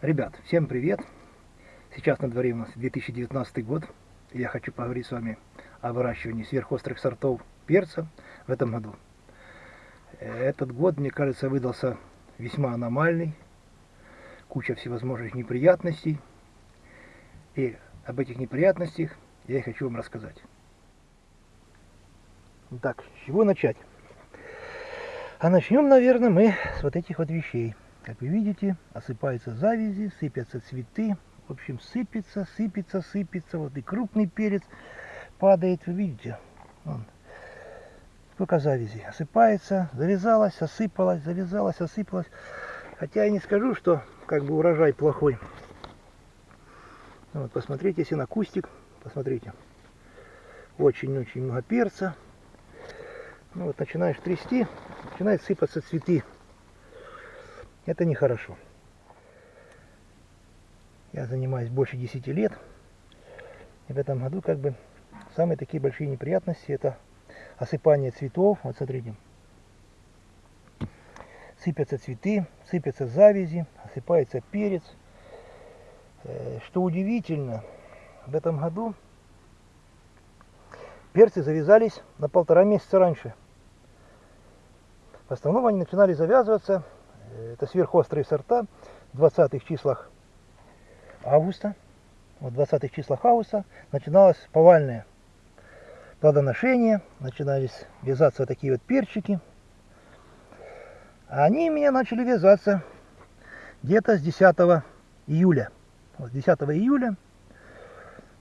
Ребят, всем привет! Сейчас на дворе у нас 2019 год. Я хочу поговорить с вами о выращивании сверхострых сортов перца в этом году. Этот год, мне кажется, выдался весьма аномальный. Куча всевозможных неприятностей. И об этих неприятностях я и хочу вам рассказать. Так, с чего начать? А начнем, наверное, мы с вот этих вот вещей. Как вы видите, осыпаются завязи, сыпятся цветы. В общем, сыпется, сыпется, сыпется. Вот и крупный перец падает, вы видите. Вон. Сколько завязи. Осыпается, завязалась, осыпалась, завязалась, осыпалась. Хотя я не скажу, что как бы урожай плохой. Вот, посмотрите, если на кустик, посмотрите. Очень-очень много перца. Ну вот начинаешь трясти, начинают сыпаться цветы. Это нехорошо. Я занимаюсь больше 10 лет. И в этом году как бы самые такие большие неприятности это осыпание цветов. Вот смотрите. Сыпятся цветы, сыпятся завязи, осыпается перец. Э, что удивительно, в этом году перцы завязались на полтора месяца раньше. В основном они начинали завязываться это сверхострые сорта в 20-х числах августа. В 20-х числах августа начиналось повальное плодоношение, начинались вязаться вот такие вот перчики. А они у меня начали вязаться где-то с 10 июля. Вот 10 июля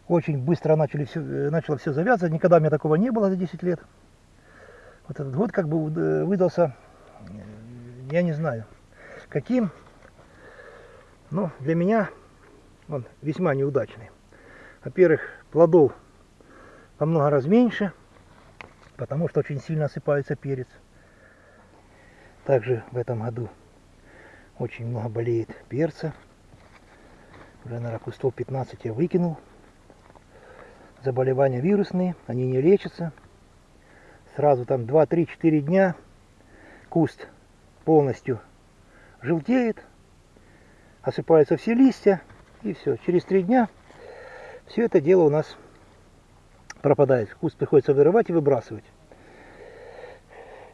очень быстро начали все, начало все завязывать. Никогда у меня такого не было за 10 лет. Вот этот год как бы выдался, я не знаю, каким, ну, для меня он весьма неудачный. Во-первых, плодов во много раз меньше, потому что очень сильно осыпается перец. Также в этом году очень много болеет перца. Уже, наверное, кустов 15 я выкинул. Заболевания вирусные, они не лечатся. Сразу там 2-3-4 дня куст полностью желтеет, осыпаются все листья, и все. Через три дня все это дело у нас пропадает. Куст приходится вырывать и выбрасывать.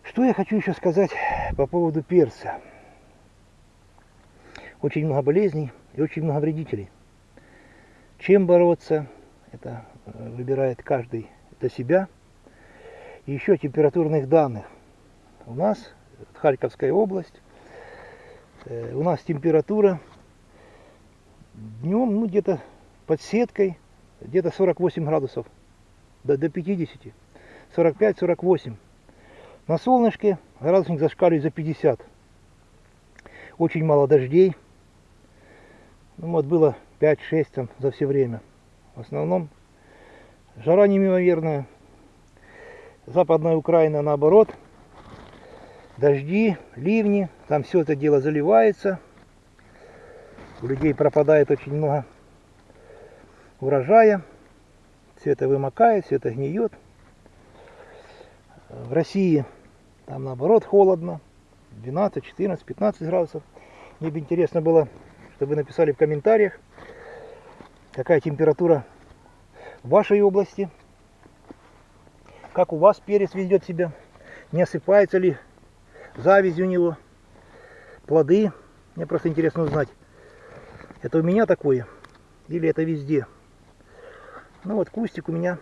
Что я хочу еще сказать по поводу перца. Очень много болезней и очень много вредителей. Чем бороться, это выбирает каждый для себя. И еще температурных данных. У нас, Харьковская область, Э, у нас температура днем, ну где-то под сеткой, где-то 48 градусов, до, до 50, 45-48. На солнышке градусник зашкаливает за 50. Очень мало дождей. Ну, вот было 5-6 там за все время. В основном жара неимоверная. Западная Украина наоборот – дожди, ливни, там все это дело заливается. У людей пропадает очень много урожая. Все это вымокает, все это гниет. В России там наоборот холодно. 12, 14, 15 градусов. Мне бы интересно было, чтобы вы написали в комментариях, какая температура в вашей области. Как у вас перец ведет себя. Не осыпается ли завязи у него, плоды. Мне просто интересно узнать, это у меня такое или это везде. Ну вот кустик у меня,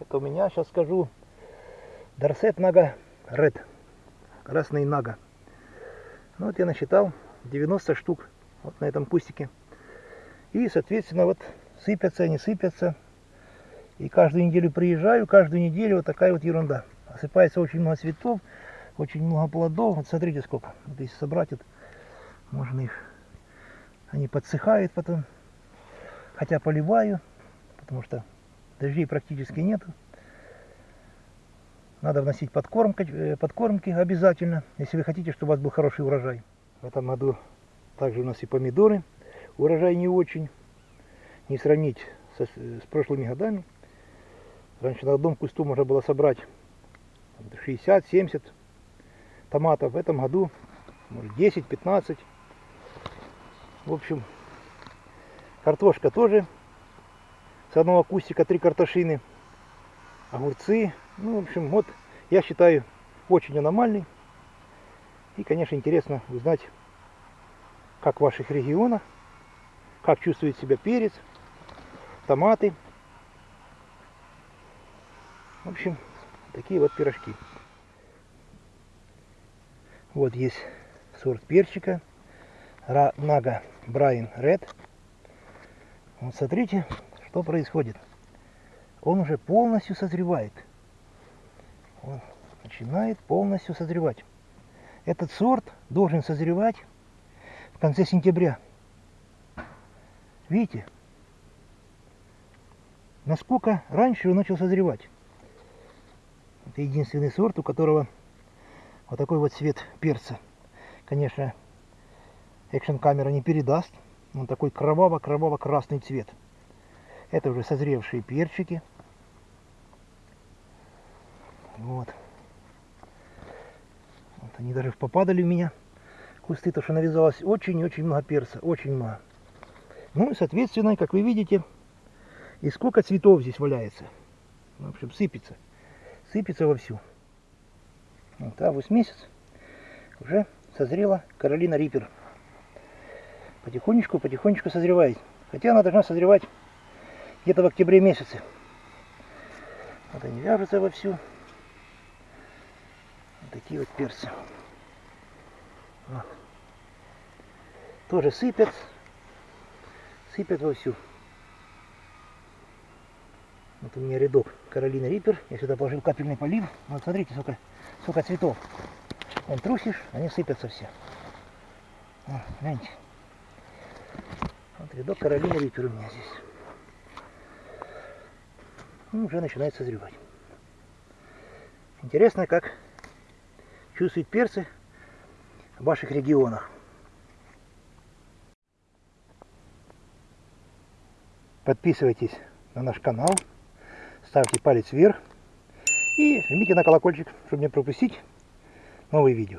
это у меня, сейчас скажу, Дарсет Нага Ред, красный Нага. Ну вот я насчитал 90 штук вот на этом кустике. И, соответственно, вот сыпятся, не сыпятся. И каждую неделю приезжаю, каждую неделю вот такая вот ерунда. Осыпается очень много цветов, очень много плодов. Вот смотрите сколько. Вот если собрать, вот, можно их... Они подсыхают потом. Хотя поливаю, потому что дождей практически нету. Надо вносить подкормки, э, подкормки обязательно, если вы хотите, чтобы у вас был хороший урожай. В этом году также у нас и помидоры. Урожай не очень. Не сравнить со, с прошлыми годами. Раньше на одном кусту можно было собрать 60-70 томатов. В этом году может 10-15. В общем, картошка тоже. С одного кустика три картошины. Огурцы. Ну, в общем, вот я считаю очень аномальный. И, конечно, интересно узнать, как в ваших регионах, как чувствует себя перец, томаты. В общем, такие вот пирожки. Вот есть сорт перчика. Нага Брайан Ред. Вот смотрите, что происходит. Он уже полностью созревает. Он начинает полностью созревать. Этот сорт должен созревать в конце сентября. Видите? Насколько раньше он начал созревать. Это единственный сорт, у которого вот такой вот цвет перца. Конечно, экшн камера не передаст. Он такой кроваво-кроваво-красный цвет. Это уже созревшие перчики. Вот. вот. Они даже попадали в меня. Кусты, то что навязалось очень-очень много перца. Очень много. Ну и, соответственно, как вы видите, и сколько цветов здесь валяется. В общем, сыпется. Сыпется вовсю. Вот август месяц. Уже созрела Каролина Риппер. Потихонечку, потихонечку созревает. Хотя она должна созревать где-то в октябре месяце. Вот они вяжутся вовсю. Вот такие вот перцы. Вот. Тоже сыпят. Сыпят вовсю. Вот у меня рядок Каролина Риппер. Я сюда положил капельный полив. Вот смотрите, сколько, сколько цветов. Вон трусишь, они сыпятся все. Вот, гляньте. Вот рядок Каролина Риппер у меня здесь. Ну, уже начинает созревать. Интересно, как чувствуют перцы в ваших регионах. Подписывайтесь на наш канал, ставьте палец вверх и жмите на колокольчик, чтобы не пропустить новые видео.